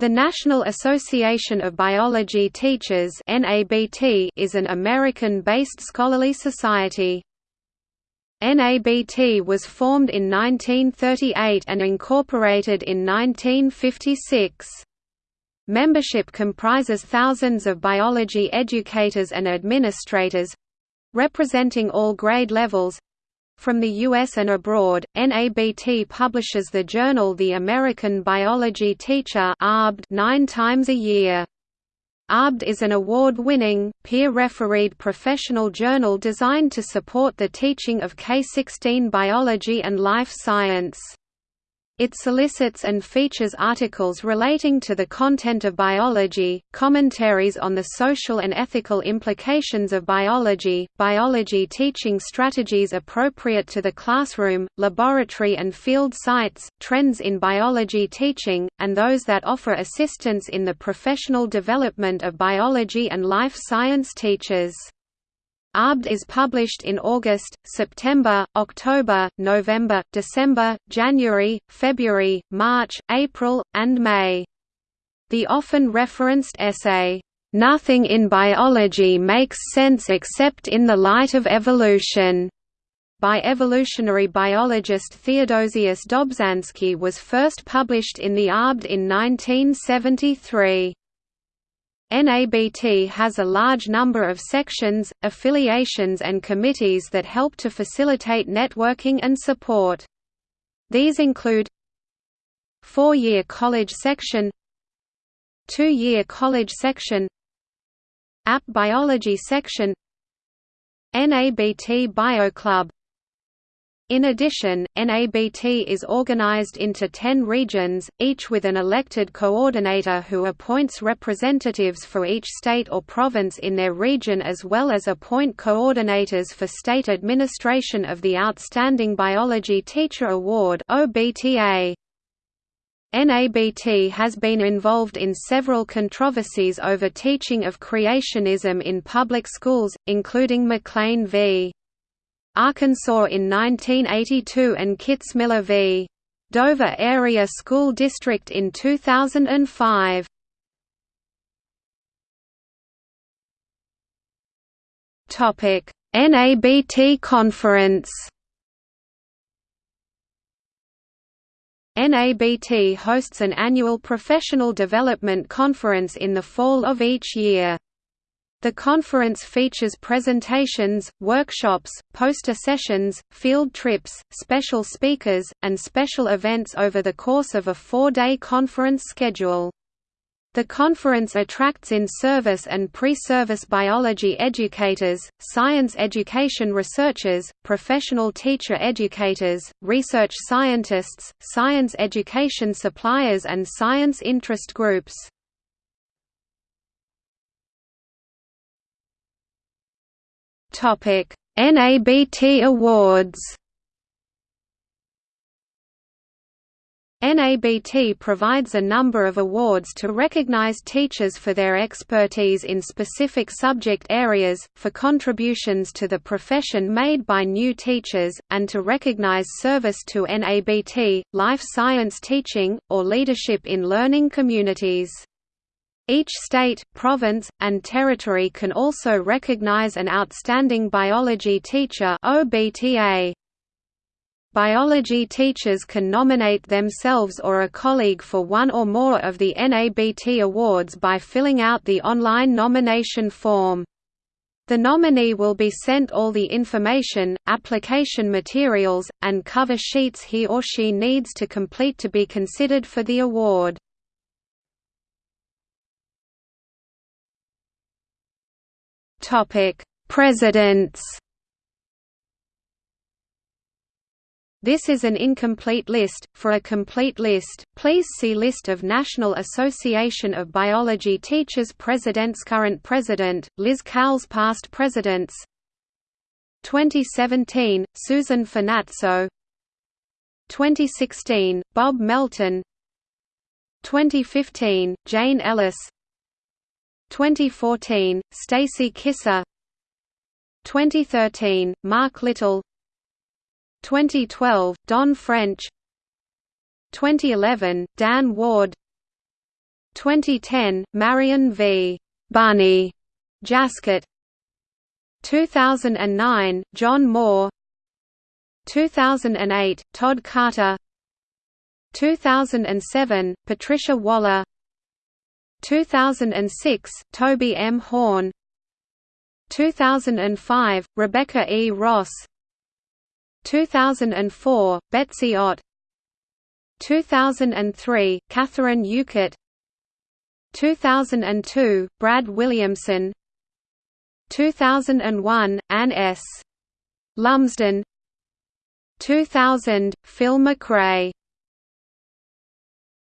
The National Association of Biology Teachers is an American-based scholarly society. NABT was formed in 1938 and incorporated in 1956. Membership comprises thousands of biology educators and administrators—representing all grade levels, from the U.S. and abroad, NABT publishes the journal The American Biology Teacher nine times a year. ABT is an award-winning, peer-refereed professional journal designed to support the teaching of K-16 biology and life science. It solicits and features articles relating to the content of biology, commentaries on the social and ethical implications of biology, biology teaching strategies appropriate to the classroom, laboratory and field sites, trends in biology teaching, and those that offer assistance in the professional development of biology and life science teachers. ABT is published in August, September, October, November, December, January, February, March, April, and May. The often referenced essay, "'Nothing in biology makes sense except in the light of evolution' by evolutionary biologist Theodosius Dobzhansky was first published in the ABT in 1973. NABT has a large number of sections, affiliations and committees that help to facilitate networking and support. These include Four-year college section Two-year college section App Biology section NABT Bio Club in addition, NABT is organized into 10 regions, each with an elected coordinator who appoints representatives for each state or province in their region as well as appoint coordinators for state administration of the Outstanding Biology Teacher Award NABT has been involved in several controversies over teaching of creationism in public schools, including McLean v. Arkansas in 1982 and Kitzmiller v. Dover Area School District in 2005. Topic: NABT conference. NABT hosts an annual professional development conference in the fall of each year. The conference features presentations, workshops, poster sessions, field trips, special speakers, and special events over the course of a four-day conference schedule. The conference attracts in-service and pre-service biology educators, science education researchers, professional teacher educators, research scientists, science education suppliers and science interest groups. Topic: NABT Awards. NABT provides a number of awards to recognize teachers for their expertise in specific subject areas, for contributions to the profession made by new teachers, and to recognize service to NABT, life science teaching, or leadership in learning communities. Each state, province, and territory can also recognize an outstanding biology teacher OBTA. Biology teachers can nominate themselves or a colleague for one or more of the NABT awards by filling out the online nomination form. The nominee will be sent all the information, application materials, and cover sheets he or she needs to complete to be considered for the award. Topic: Presidents. This is an incomplete list. For a complete list, please see List of National Association of Biology Teachers Presidents Current President, Liz Cowles Past Presidents. 2017, Susan Finazzo 2016, Bob Melton. 2015, Jane Ellis 2014, Stacy Kisser. 2013, Mark Little. 2012, Don French. 2011, Dan Ward. 2010, Marion v. Bunny Jaskot 2009, John Moore. 2008, Todd Carter. 2007, Patricia Waller 2006, Toby M. Horn. 2005, Rebecca E. Ross. 2004, Betsy Ott. 2003, Catherine Ueckert 2002, Brad Williamson. 2001, Anne S. Lumsden. 2000, Phil McRae